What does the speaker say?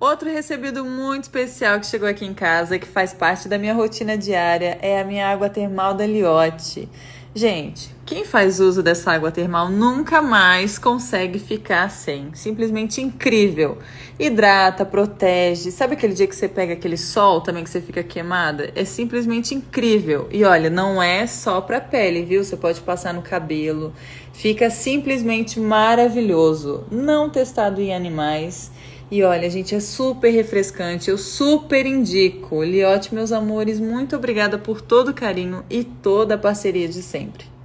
Outro recebido muito especial que chegou aqui em casa, que faz parte da minha rotina diária, é a minha água termal da Liotte. Gente, quem faz uso dessa água termal nunca mais consegue ficar sem. Simplesmente incrível. Hidrata, protege. Sabe aquele dia que você pega aquele sol também que você fica queimada? É simplesmente incrível. E olha, não é só pra pele, viu? Você pode passar no cabelo. Fica simplesmente maravilhoso. Não testado em animais e olha, gente, é super refrescante, eu super indico. Liote, meus amores, muito obrigada por todo o carinho e toda a parceria de sempre.